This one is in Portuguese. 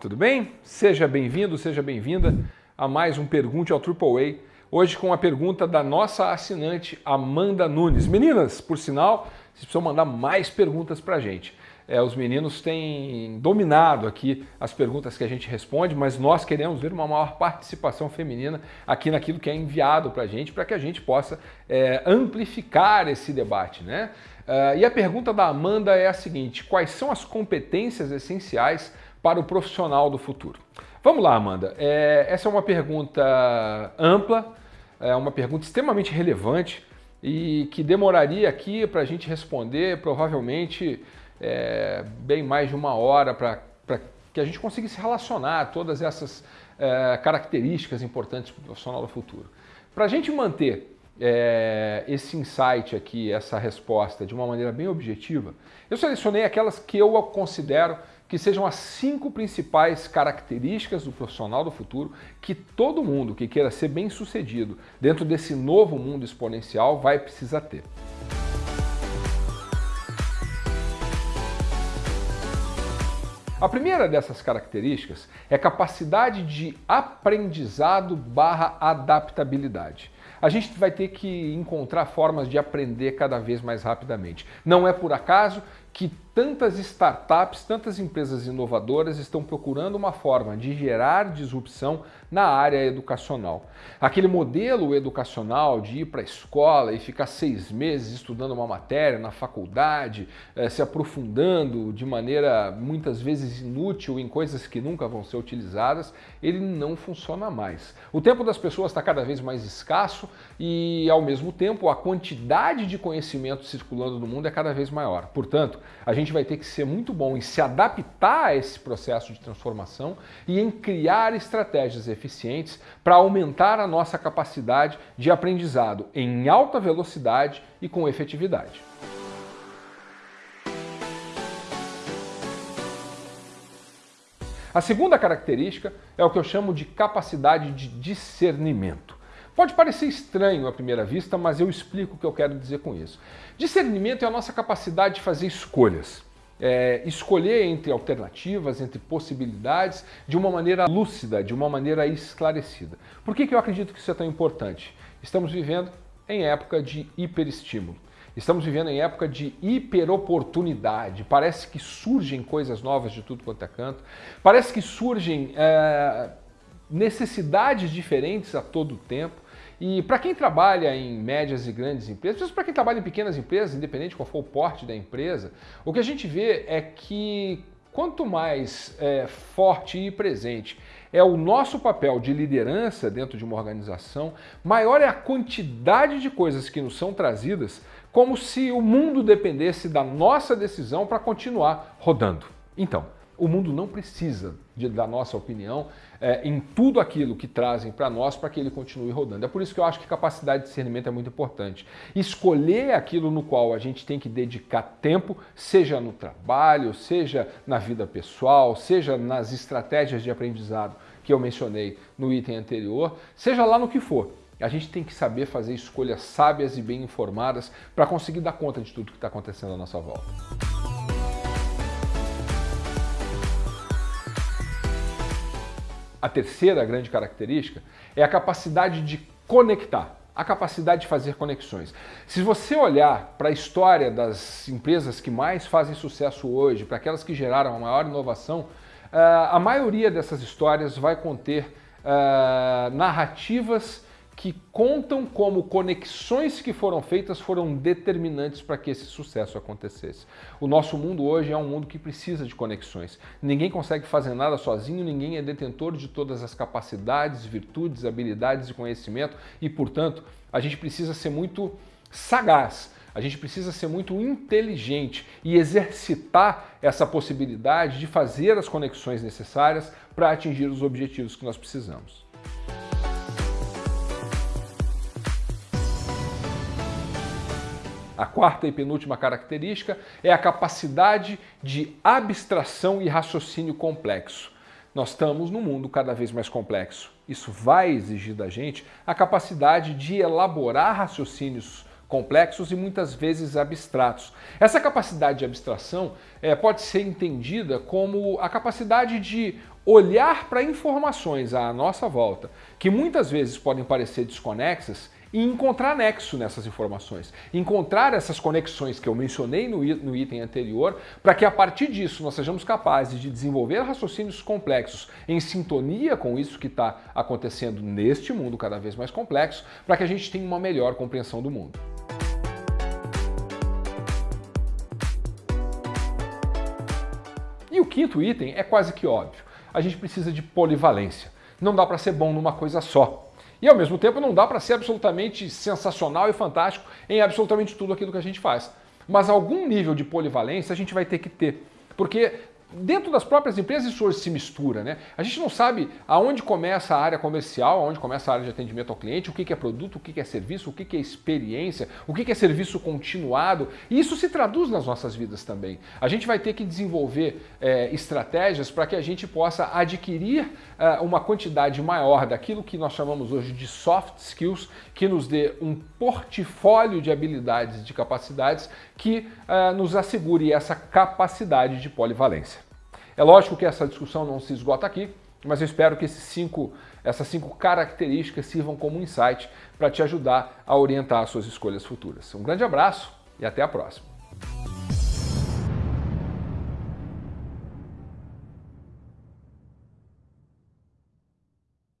tudo bem? Seja bem-vindo, seja bem-vinda a mais um Pergunte ao AAA. Hoje com a pergunta da nossa assinante Amanda Nunes. Meninas, por sinal, vocês precisam mandar mais perguntas para a gente. É, os meninos têm dominado aqui as perguntas que a gente responde, mas nós queremos ver uma maior participação feminina aqui naquilo que é enviado para a gente, para que a gente possa é, amplificar esse debate. Né? Uh, e a pergunta da Amanda é a seguinte: quais são as competências essenciais para o profissional do futuro? Vamos lá, Amanda. É, essa é uma pergunta ampla, é uma pergunta extremamente relevante e que demoraria aqui para a gente responder provavelmente é, bem mais de uma hora para que a gente conseguisse relacionar todas essas é, características importantes para o profissional do futuro. Para a gente manter é, esse insight aqui, essa resposta de uma maneira bem objetiva, eu selecionei aquelas que eu considero que sejam as cinco principais características do profissional do futuro que todo mundo que queira ser bem sucedido dentro desse novo mundo exponencial vai precisar ter. A primeira dessas características é capacidade de aprendizado barra adaptabilidade a gente vai ter que encontrar formas de aprender cada vez mais rapidamente. Não é por acaso que tantas startups, tantas empresas inovadoras estão procurando uma forma de gerar disrupção na área educacional. Aquele modelo educacional de ir para a escola e ficar seis meses estudando uma matéria na faculdade, eh, se aprofundando de maneira muitas vezes inútil em coisas que nunca vão ser utilizadas, ele não funciona mais. O tempo das pessoas está cada vez mais escasso e, ao mesmo tempo, a quantidade de conhecimento circulando no mundo é cada vez maior. Portanto, a gente vai ter que ser muito bom em se adaptar a esse processo de transformação e em criar estratégias eficientes para aumentar a nossa capacidade de aprendizado em alta velocidade e com efetividade. A segunda característica é o que eu chamo de capacidade de discernimento. Pode parecer estranho à primeira vista, mas eu explico o que eu quero dizer com isso. Discernimento é a nossa capacidade de fazer escolhas. É, escolher entre alternativas, entre possibilidades, de uma maneira lúcida, de uma maneira esclarecida. Por que, que eu acredito que isso é tão importante? Estamos vivendo em época de hiperestímulo. Estamos vivendo em época de hiperoportunidade. Parece que surgem coisas novas de tudo quanto é canto. Parece que surgem é, necessidades diferentes a todo tempo. E para quem trabalha em médias e grandes empresas, mesmo para quem trabalha em pequenas empresas, independente qual for o porte da empresa, o que a gente vê é que quanto mais é, forte e presente é o nosso papel de liderança dentro de uma organização, maior é a quantidade de coisas que nos são trazidas, como se o mundo dependesse da nossa decisão para continuar rodando. Então, o mundo não precisa de, da nossa opinião é, em tudo aquilo que trazem para nós para que ele continue rodando. É por isso que eu acho que capacidade de discernimento é muito importante. Escolher aquilo no qual a gente tem que dedicar tempo, seja no trabalho, seja na vida pessoal, seja nas estratégias de aprendizado que eu mencionei no item anterior, seja lá no que for. A gente tem que saber fazer escolhas sábias e bem informadas para conseguir dar conta de tudo que está acontecendo à nossa volta. A terceira grande característica é a capacidade de conectar, a capacidade de fazer conexões. Se você olhar para a história das empresas que mais fazem sucesso hoje, para aquelas que geraram a maior inovação, eh, a maioria dessas histórias vai conter eh, narrativas que contam como conexões que foram feitas foram determinantes para que esse sucesso acontecesse. O nosso mundo hoje é um mundo que precisa de conexões. Ninguém consegue fazer nada sozinho, ninguém é detentor de todas as capacidades, virtudes, habilidades e conhecimento e, portanto, a gente precisa ser muito sagaz. A gente precisa ser muito inteligente e exercitar essa possibilidade de fazer as conexões necessárias para atingir os objetivos que nós precisamos. A quarta e penúltima característica é a capacidade de abstração e raciocínio complexo. Nós estamos num mundo cada vez mais complexo. Isso vai exigir da gente a capacidade de elaborar raciocínios complexos e muitas vezes abstratos. Essa capacidade de abstração é, pode ser entendida como a capacidade de olhar para informações à nossa volta, que muitas vezes podem parecer desconexas, e encontrar nexo nessas informações, encontrar essas conexões que eu mencionei no, item anterior, para que a partir disso nós sejamos capazes de desenvolver raciocínios complexos em sintonia com isso que está acontecendo neste mundo cada vez mais complexo, para que a gente tenha uma melhor compreensão do mundo. E o quinto item é quase que óbvio. A gente precisa de polivalência. Não dá para ser bom numa coisa só. E ao mesmo tempo não dá para ser absolutamente sensacional e fantástico em absolutamente tudo aquilo que a gente faz. Mas algum nível de polivalência a gente vai ter que ter. Porque dentro das próprias empresas isso hoje se mistura, né? A gente não sabe aonde começa a área comercial, aonde começa a área de atendimento ao cliente, o que é produto, o que é serviço, o que é experiência, o que é serviço continuado. E isso se traduz nas nossas vidas também. A gente vai ter que desenvolver é, estratégias para que a gente possa adquirir é, uma quantidade maior daquilo que nós chamamos hoje de soft skills, que nos dê um portfólio de habilidades, de capacidades que é, nos assegure essa capacidade de polivalência. É lógico que essa discussão não se esgota aqui, mas eu espero que cinco, essas cinco características sirvam como insight para te ajudar a orientar as suas escolhas futuras. Um grande abraço e até a próxima.